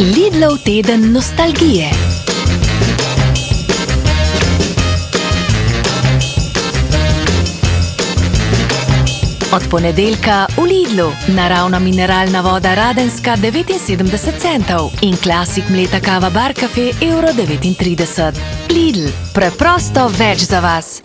Lidlov teden nostalgije. Od ponedeljka v Lidlu naravna mineralna voda Radenska 79 centov in klasik mleta kava Bar Cafe Euro 39. Lidl, preprosto več za vas.